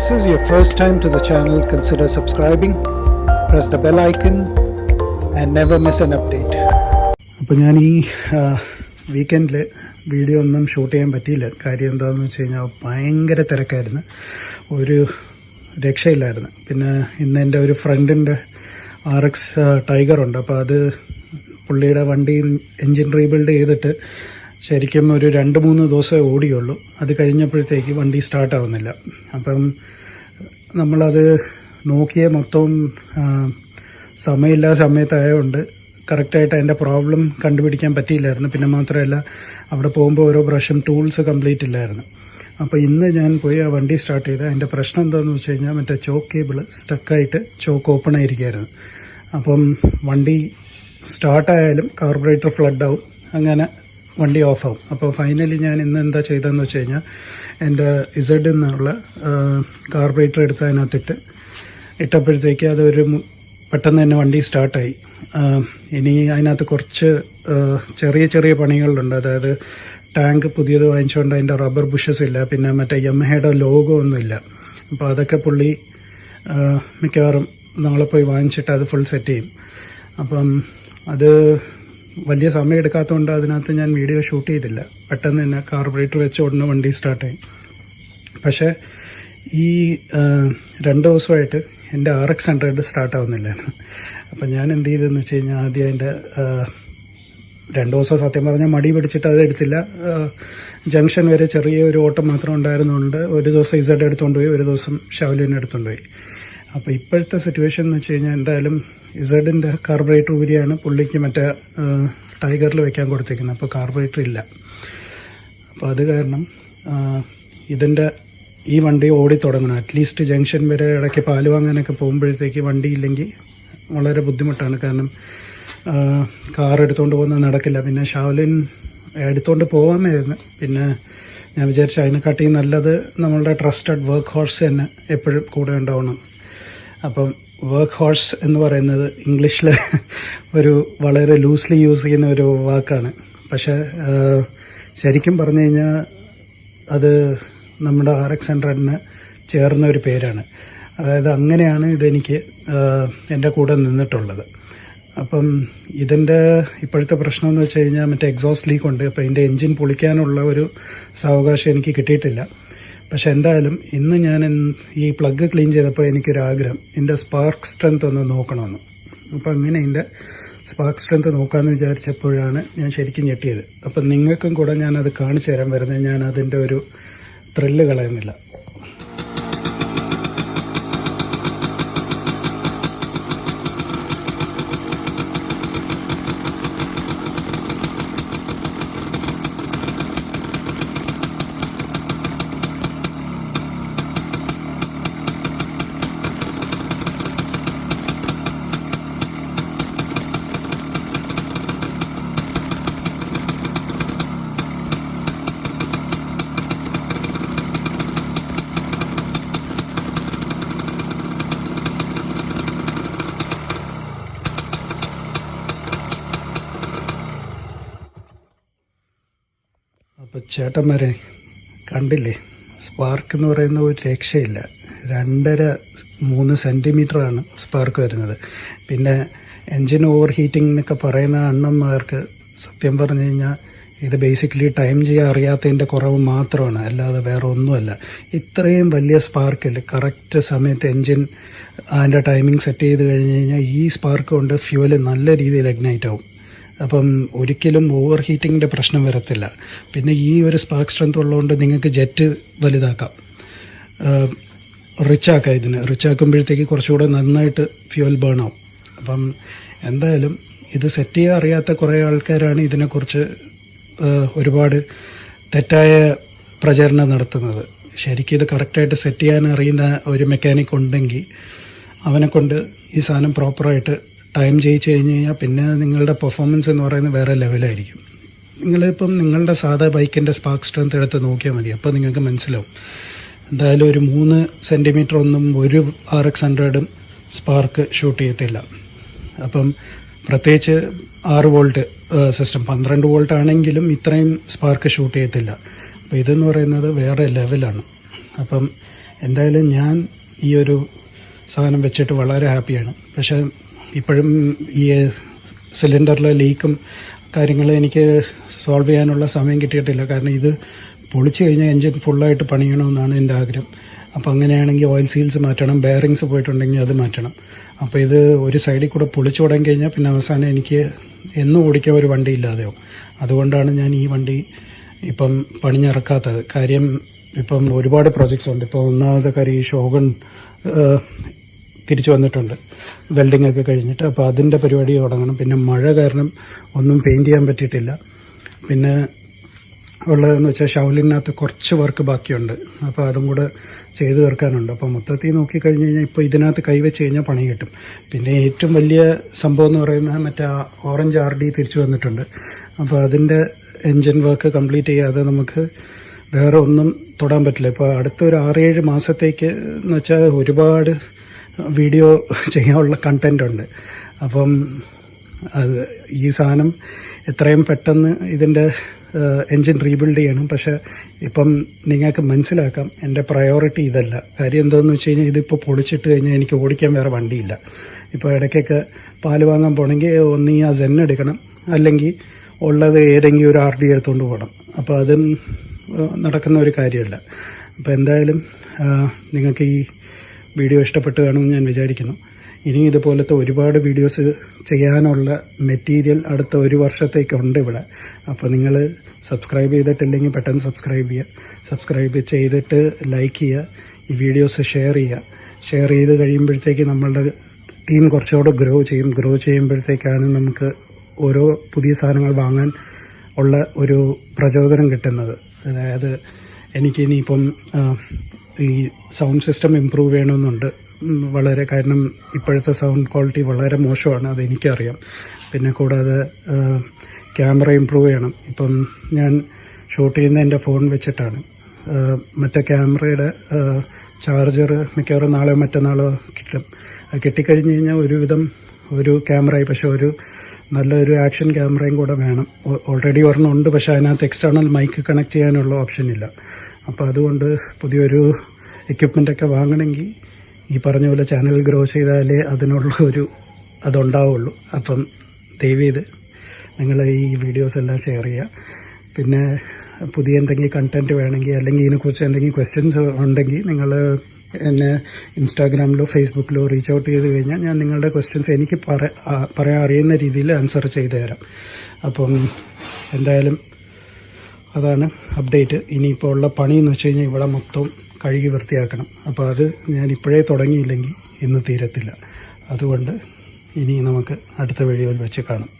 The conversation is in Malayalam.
this is your first time to the channel, consider subscribing, press the bell icon, and never miss an update. അപ്പോൾ ഞാൻ ഈ വീക്കെൻഡിൽ വീഡിയോ ഒന്നും ഷൂട്ട് ചെയ്യാൻ പറ്റിയില്ല. കാര്യം എന്താണെന്ന് വെച്ച് കഴിഞ്ഞാൽ ഭയങ്കര തിരക്കായിരുന്നു. ഒരു രക്ഷയില്ലായിരുന്നു. പിന്നെ ഇന്ന് എന്റെ ഒരു ഫ്രണ്ടിന്റെ ആർ എക്സ് ടൈഗറുണ്ട് അപ്പോൾ അത് പുള്ളിയുടെ വണ്ടി എൻജിൻ റീബിൽഡ് ചെയ്തിട്ട് ശരിക്കും ഒരു രണ്ട് മൂന്ന് ദിവസമേ ഓടിയുള്ളൂ. അത് കഴിഞ്ഞപ്പോഴത്തേക്ക് വണ്ടി സ്റ്റാർട്ടാവുന്നില്ല അപ്പം നമ്മളത് നോക്കിയ മൊത്തവും സമയമില്ലാ സമയത്തായതുകൊണ്ട് കറക്റ്റായിട്ട് അതിന്റെ പ്രോബ്ലം കണ്ടുപിടിക്കാൻ പറ്റിയില്ലായിരുന്നു. പിന്നെ മാത്രമല്ല അവിടെ പോകുമ്പോൾ ഓരോ പ്രാവശ്യം ടൂൾസ് കംപ്ലീറ്റ് ഇല്ലായിരുന്നു. അപ്പോൾ ഇന്ന് ഞാൻ പോയി ആ വണ്ടി സ്റ്റാർട്ട് ചെയ്ത് അതിന്റെ പ്രശ്നം എന്താണെന്ന് വെച്ച് കഴിഞ്ഞാൽ മറ്റേ ചോക്ക് കേബിൾ സ്റ്റക്കായിട്ട് ചോക്ക് ഓപ്പൺ ആയിരിക്കുകയായിരുന്നു അപ്പം വണ്ടി സ്റ്റാർട്ടായാലും കാർബറേറ്റർ ഫ്ലഡ് ആവും. അങ്ങനെ വണ്ടി ഓഫാവും. അപ്പോൾ ഫൈനലി ഞാൻ ഇന്ന് എന്താ ചെയ്തതെന്ന് വെച്ച് കഴിഞ്ഞാൽ എന്റെ ഇസഡ് എന്നുള്ള കാർബറേറ്റർ എടുത്ത് അതിനകത്തിട്ട് ഇട്ടപ്പോഴത്തേക്ക് അതൊരു പെട്ടെന്ന് തന്നെ വണ്ടി സ്റ്റാർട്ടായി ഇനി അതിനകത്ത് കുറച്ച് ചെറിയ ചെറിയ പണികളുണ്ട്. അതായത് ടാങ്ക് പുതിയത് വാങ്ങിച്ചുകൊണ്ട് അതിന്റെ റബ്ബർ ബുഷസ് ഇല്ല പിന്നെ മറ്റേ യമഹയുടെ ലോഗോ ഒന്നുമില്ല. അപ്പോൾ അതൊക്കെ പുള്ളി മിക്കവാറും നാളെ പോയി വാങ്ങിച്ചിട്ട് അത് ഫുൾ സെറ്റ് ചെയ്യും. അപ്പം അത് വലിയ സമയം എടുക്കാത്തതുകൊണ്ട് അതിനകത്ത് ഞാൻ വീഡിയോ ഷൂട്ട് ചെയ്തില്ല. പെട്ടെന്ന് തന്നെ കാർബറേറ്റർ വെച്ച് ഉടനെ വണ്ടി സ്റ്റാർട്ടായി പക്ഷെ ഈ രണ്ട് ദിവസമായിട്ട് എന്റെ ആർ എക്സ് ഹൺഡ്രഡ് സ്റ്റാർട്ട് ആവുന്നില്ല. അപ്പം ഞാൻ എന്ത് ചെയ്തെന്ന് വെച്ച് കഴിഞ്ഞാൽ ആദ്യം അതിന്റെ രണ്ട് ദിവസം സത്യം പറഞ്ഞാൽ മടി പിടിച്ചിട്ട് അത് എടുത്തില്ല. ജംഗ്ഷൻ വരെ ചെറിയ ഒരു ഓട്ടം മാത്രം ഉണ്ടായിരുന്നുണ്ട് ഒരു ദിവസം ഇസഡ് എടുത്തുകൊണ്ട് പോയി ഒരു ദിവസം ഷവലിനെ എടുത്തുകൊണ്ട് പോയി. അപ്പോൾ ഇപ്പോഴത്തെ സിറ്റുവേഷൻ എന്ന് വെച്ച് കഴിഞ്ഞാൽ എന്തായാലും ഇസഡിന്റെ കാർബറേറ്റർ ഊരിയാണ് പുള്ളിക്ക് മറ്റേ ടൈഗറിൽ വെക്കാൻ കൊടുത്തേക്കുന്നത്. അപ്പോൾ കാർബറേറ്റർ ഇല്ല. അപ്പോൾ അത് കാരണം ഇതിന്റെ ഈ വണ്ടി ഓടി തുടങ്ങണം. അറ്റ്ലീസ്റ്റ് ജംഗ്ഷൻ വരെ ഇടയ്ക്ക് പാൽ വാങ്ങാനൊക്കെ പോകുമ്പോഴത്തേക്ക് വണ്ടി ഇല്ലെങ്കിൽ വളരെ ബുദ്ധിമുട്ടാണ്. കാരണം കാർ എടുത്തുകൊണ്ട് പോകുന്നത് നടക്കില്ല. പിന്നെ ഷാവലിൻ എടുത്തുകൊണ്ട് പോകാമായിരുന്നു പിന്നെ ഞാൻ വിചാരിച്ചു അതിനെക്കാട്ടി നല്ലത് നമ്മളുടെ ട്രസ്റ്റഡ് വർക്ക് ഹോഴ്സ് തന്നെ എപ്പോഴും കൂടെ ഉണ്ടാവണം. അപ്പം വർക്ക് ഹോഴ്സ് എന്ന് പറയുന്നത് ഇംഗ്ലീഷിൽ ഒരു വളരെ ലൂസ്ലി യൂസ് ചെയ്യുന്ന ഒരു വാക്കാണ്. പക്ഷെ ശരിക്കും പറഞ്ഞു കഴിഞ്ഞാൽ അത് നമ്മുടെ ആർ എക്സ് ഹൺഡ്രഡിന് ചേർന്ന ഒരു പേരാണ്. അതായത് അങ്ങനെയാണ് ഇതെനിക്ക് എന്റെ കൂടെ നിന്നിട്ടുള്ളത്. അപ്പം ഇതിന്റെ ഇപ്പോഴത്തെ പ്രശ്നം എന്ന് വെച്ച് കഴിഞ്ഞാൽ മറ്റേ എക്സോസ്റ്റ് ലീക്ക് ഉണ്ട്. അപ്പം ഇതിന്റെ എൻജിൻ പൊളിക്കാനുള്ള ഒരു സാവകാശം എനിക്ക് കിട്ടിയിട്ടില്ല. പക്ഷെ എന്തായാലും ഇന്ന് ഞാൻ ഈ പ്ലഗ് ക്ലീൻ ചെയ്തപ്പോൾ എനിക്കൊരു ആഗ്രഹം എന്റെ സ്പാർക്ക് സ്ട്രെങ്ത് ഒന്ന് നോക്കണമെന്ന്. അപ്പം അങ്ങനെ എന്റെ സ്പാർക്ക് സ്ട്രെങ്ത് നോക്കാമെന്ന് വിചാരിച്ചപ്പോഴാണ് ഞാൻ ശരിക്കും ഞെട്ടിയത്. അപ്പം നിങ്ങൾക്കും കൂടെ ഞാൻ അത് കാണിച്ചു തരാൻ വരുന്നത് ഞാൻ അതിന്റെ ഒരു ത്രില്ല് കളയുന്നില്ല അപ്പോൾ ചേട്ടന്മാരെ കണ്ടില്ലേ? സ്പാർക്ക് എന്ന് പറയുന്ന ഒരു രക്ഷയില്ല. രണ്ടര മൂന്ന് സെന്റിമീറ്ററാണ് സ്പാർക്ക് വരുന്നത്. പിന്നെ എൻജിൻ ഓവർ ഹീറ്റിംഗ് എന്നൊക്കെ പറയുന്ന അണ്ണന്മാർക്ക് സത്യം പറഞ്ഞു കഴിഞ്ഞാൽ ഇത് ബേസിക്കലി ടൈം ചെയ്യാൻ അറിയാത്തതിന്റെ കുറവ് മാത്രമാണ്. അല്ലാതെ വേറെ ഒന്നുമല്ല. ഇത്രയും വലിയ സ്പാർക്കിൽ കറക്റ്റ് സമയത്ത് എൻജിൻ അതിന്റെ ടൈമിംഗ് സെറ്റ് ചെയ്ത് കഴിഞ്ഞ് കഴിഞ്ഞാൽ ഈ സ്പാർക്ക് കൊണ്ട് ഫ്യൂവൽ നല്ല രീതിയിൽ എഗ്നൈറ്റ് ആവും. അപ്പം ഒരിക്കലും ഓവർ ഹീറ്റിങ്ങിന്റെ പ്രശ്നം വരത്തില്ല. പിന്നെ ഈ ഒരു സ്പാർക്ക് സ്ട്രെങ്ത് ഉള്ളതുകൊണ്ട് നിങ്ങൾക്ക് ജെറ്റ് വലുതാക്കാം. റിച്ച് ആക്കാം ഇതിന്. റിച്ച് ആക്കുമ്പോഴത്തേക്ക് കുറച്ചുകൂടെ നന്നായിട്ട് ഫ്യൂൽ ബേൺ ആവും. അപ്പം എന്തായാലും ഇത് സെറ്റ് ചെയ്യാൻ അറിയാത്ത കുറേ ആൾക്കാരാണ് ഇതിനെക്കുറിച്ച് ഒരുപാട് തെറ്റായ പ്രചരണം നടത്തുന്നത്. ശരിക്കും ഇത് കറക്റ്റായിട്ട് സെറ്റ് ചെയ്യാൻ അറിയുന്ന ഒരു മെക്കാനിക് ഉണ്ടെങ്കിൽ അവനെ കൊണ്ട് ഈ സാധനം പ്രോപ്പറായിട്ട് ടൈം ചെയ്യിച്ച് കഴിഞ്ഞ് കഴിഞ്ഞാൽ പിന്നെ നിങ്ങളുടെ പെർഫോമൻസ് എന്ന് പറയുന്നത് വേറെ ലെവലായിരിക്കും നിങ്ങളിപ്പം നിങ്ങളുടെ സാധാ ബൈക്കിന്റെ സ്പാർക്ക് സ്ട്രെങ്ത് എടുത്ത് നോക്കിയാൽ മതി. അപ്പോൾ നിങ്ങൾക്ക് മനസ്സിലാവും. എന്തായാലും ഒരു മൂന്ന് സെന്റിമീറ്റർ ഒന്നും ഒരു ആർ എക്സ് ഹൺഡ്രഡും സ്പാർക്ക് ഷൂട്ട് ചെയ്യത്തില്ല. അപ്പം പ്രത്യേകിച്ച് ആറ് വോൾട്ട് സിസ്റ്റം പന്ത്രണ്ട് വോൾട്ട് ആണെങ്കിലും ഇത്രയും സ്പാർക്ക് ഷൂട്ട് ചെയ്യത്തില്ല. അപ്പോൾ ഇതെന്ന് പറയുന്നത് വേറെ ലെവലാണ് അപ്പം എന്തായാലും ഞാൻ ഈ ഒരു സാധനം വെച്ചിട്ട് വളരെ ഹാപ്പിയാണ്. പക്ഷെ ഇപ്പോഴും ഈ സിലിണ്ടറിലെ ലീക്കും കാര്യങ്ങളും എനിക്ക് സോൾവ് ചെയ്യാനുള്ള സമയം കിട്ടിയിട്ടില്ല. കാരണം ഇത് പൊളിച്ചു കഴിഞ്ഞാൽ എൻജിൻ ഫുള്ളായിട്ട് പണിയണമെന്നാണ് എന്റെ ആഗ്രഹം. അപ്പോൾ അങ്ങനെയാണെങ്കിൽ ഓയിൽ സീൽസ് മാറ്റണം ബെയറിങ്സ് പോയിട്ടുണ്ടെങ്കിൽ അത് മാറ്റണം. അപ്പോൾ ഇത് ഒരു സൈഡിൽ കൂടെ പൊളിച്ചു തുടങ്ങി കഴിഞ്ഞാൽ പിന്നെ അവസാനം എനിക്ക് എന്നും ഓടിക്കാൻ ഒരു വണ്ടി ഇല്ലാതെയോ അതുകൊണ്ടാണ് ഞാൻ ഈ വണ്ടി ഇപ്പം പണിഞ്ഞിറക്കാത്തത്. കാര്യം ഇപ്പം ഒരുപാട് പ്രോജക്ട്സ് ഉണ്ട്. ഇപ്പോൾ ഒന്നാമത്തെ കാര്യം ഈ ഷോഗൺ തിരിച്ചു വന്നിട്ടുണ്ട്. വെൽഡിംഗ് ഒക്കെ കഴിഞ്ഞിട്ട് അപ്പോൾ അതിന്റെ പരിപാടി തുടങ്ങണം. പിന്നെ മഴ കാരണം ഒന്നും പെയിന്റ് ചെയ്യാൻ പറ്റിയിട്ടില്ല. പിന്നെ ഉള്ളതെന്ന് വെച്ചാൽ ഷൗലിനകത്ത് കുറച്ച് വർക്ക് ബാക്കിയുണ്ട്. അപ്പോൾ അതും കൂടെ ചെയ്ത് തീർക്കാനുണ്ട്. അപ്പോൾ മൊത്തത്തിൽ നോക്കിക്കഴിഞ്ഞ് കഴിഞ്ഞാൽ ഇപ്പോൾ ഇതിനകത്ത് കൈവച്ച് കഴിഞ്ഞാൽ പണി കിട്ടും. പിന്നെ ഏറ്റവും വലിയ സംഭവം എന്ന് പറയുന്നത് മറ്റേ ഓറഞ്ച് ആർ ഡി തിരിച്ചു വന്നിട്ടുണ്ട്. അപ്പോൾ അതിന്റെ എൻജിൻ വർക്ക് കംപ്ലീറ്റ് ചെയ്യാതെ നമുക്ക് വേറെ ഒന്നും തൊടാൻ പറ്റില്ല. ഇപ്പോൾ അടുത്ത ഒരു ആറേഴ് മാസത്തേക്ക് എന്ന് വെച്ചാൽ ഒരുപാട് വീഡിയോ ചെയ്യാനുള്ള കണ്ടന്റ് ഉണ്ട്. അപ്പം അത് ഈ സാധനം എത്രയും പെട്ടെന്ന് ഇതിന്റെ എൻജിൻ റീബിൽഡ് ചെയ്യണം. പക്ഷെ ഇപ്പം നിങ്ങൾക്ക് മനസ്സിലാക്കാം എന്റെ പ്രയോറിറ്റി ഇതല്ല. കാര്യം എന്താണെന്ന് വെച്ച് കഴിഞ്ഞാൽ ഇതിപ്പോൾ പൊളിച്ചിട്ട് കഴിഞ്ഞാൽ എനിക്ക് ഓടിക്കാൻ വേറെ വണ്ടിയില്ല. ഇപ്പോൾ ഇടയ്ക്കൊക്കെ പാൽ വാങ്ങാൻ പോകണമെങ്കിൽ ഒന്നീ ആ സെൻ എടുക്കണം. അല്ലെങ്കിൽ ഉള്ളത് ഏതെങ്കിലും ഒരു ആർ ഡി എടുത്തുകൊണ്ട് പോകണം അപ്പോൾ അതും നടക്കുന്ന ഒരു കാര്യമല്ല അപ്പോൾ എന്തായാലും നിങ്ങൾക്ക് ഈ വീഡിയോ ഇഷ്ടപ്പെട്ട് കാണുമെന്ന് ഞാൻ വിചാരിക്കുന്നു. ഇനി ഇതുപോലത്തെ ഒരുപാട് വീഡിയോസ് ചെയ്യാനുള്ള മെറ്റീരിയൽ അടുത്ത ഒരു വർഷത്തേക്കുണ്ട് ഇവിടെ. അപ്പോൾ നിങ്ങൾ സബ്സ്ക്രൈബ് ചെയ്തിട്ടില്ലെങ്കിൽ പെട്ടെന്ന് സബ്സ്ക്രൈബ് ചെയ്യുക. സബ്സ്ക്രൈബ് ചെയ്തിട്ട് ലൈക്ക് ചെയ്യുക. ഈ വീഡിയോസ് ഷെയർ ചെയ്യുക. ഷെയർ ചെയ്ത് കഴിയുമ്പോഴത്തേക്ക് നമ്മളുടെ ടീം കുറച്ചുകൂടെ ഗ്രോ ചെയ്യും. ഗ്രോ ചെയ്യുമ്പോഴത്തേക്കാണ് നമുക്ക് ഓരോ പുതിയ സാധനങ്ങൾ വാങ്ങാൻ ഉള്ള ഒരു പ്രചോദനം കിട്ടുന്നത്. അതായത് എനിക്കിനിയിപ്പം ഈ സൗണ്ട് സിസ്റ്റം ഇമ്പ്രൂവ് ചെയ്യണമെന്നുണ്ട്. വളരെ കാരണം ഇപ്പോഴത്തെ സൗണ്ട് ക്വാളിറ്റി വളരെ മോശമാണ് അതെനിക്കറിയാം പിന്നെ കൂടാതെ ക്യാമറ ഇമ്പ്രൂവ് ചെയ്യണം. ഇപ്പം ഞാൻ ഷൂട്ട് ചെയ്യുന്ന എന്റെ ഫോൺ വെച്ചിട്ടാണ്. മറ്റേ ക്യാമറയുടെ ചാർജർ മിക്കവാറും നാളെയോ മറ്റന്നാളോ കിട്ടും. കിട്ടിക്കഴിഞ്ഞ് കഴിഞ്ഞാൽ ഒരുവിധം ഒരു ക്യാമറയായി. പക്ഷെ ഒരു നല്ലൊരു ആക്ഷൻ ക്യാമറയും കൂടെ വേണം. ഓൾറെഡി ഒരെണ്ണം ഉണ്ട്. പക്ഷെ അതിനകത്ത് എക്സ്റ്റേണൽ മൈക്ക് കണക്ട് ചെയ്യാനുള്ള ഓപ്ഷൻ ഇല്ല. അപ്പോൾ അതുകൊണ്ട് പുതിയൊരു എക്യുപ്മെന്റ് ഒക്കെ വാങ്ങണമെങ്കിൽ ഈ പറഞ്ഞ പോലെ ചാനൽ ഗ്രോ ചെയ്താലേ അതിനുള്ള ഒരു അതുണ്ടാവുള്ളൂ. അപ്പം ദയവ് ചെയ്ത് നിങ്ങൾ ഈ വീഡിയോസ് എല്ലാം ഷെയർ ചെയ്യുക. പിന്നെ പുതിയ എന്തെങ്കിലും കണ്ടന്റ് വേണമെങ്കിൽ അല്ലെങ്കിൽ ഇതിനെക്കുറിച്ച് എന്തെങ്കിലും ക്വസ്റ്റ്യൻസ് ഉണ്ടെങ്കിൽ നിങ്ങൾ എന്നെ ഇൻസ്റ്റാഗ്രാമിലോ ഫേസ്ബുക്കിലോ റീച്ച് ഔട്ട് ചെയ്ത് കഴിഞ്ഞാൽ ഞാൻ നിങ്ങളുടെ ക്വസ്റ്റ്യൻസ് എനിക്ക് പറ പറയാൻ അറിയുന്ന രീതിയിൽ ആൻസർ ചെയ്തു തരാം. അപ്പം എന്തായാലും അതാണ് അപ്ഡേറ്റ് ഇനിയിപ്പോൾ ഉള്ള പണി എന്ന് വെച്ച് കഴിഞ്ഞാൽ ഇവിടെ മൊത്തം കഴുകി വൃത്തിയാക്കണം. അപ്പോൾ അത് ഞാൻ ഇപ്പോഴേ തുടങ്ങിയില്ലെങ്കിൽ ഇന്ന് തീരത്തില്ല. അതുകൊണ്ട് ഇനി നമുക്ക് അടുത്ത വീഡിയോയിൽ വെച്ച് കാണാം.